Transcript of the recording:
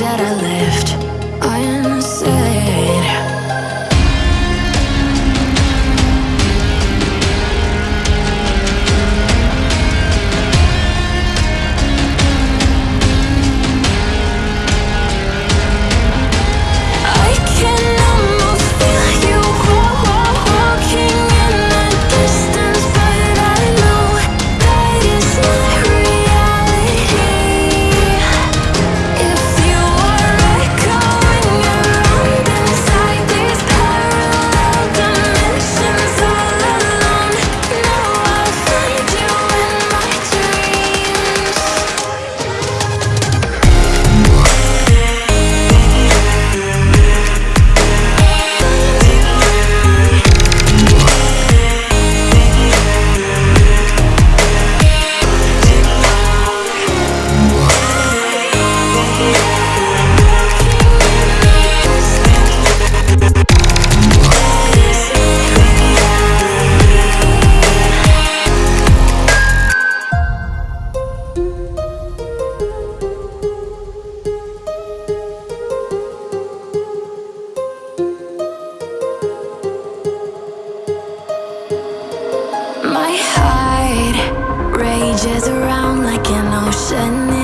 that I left. My around like an ocean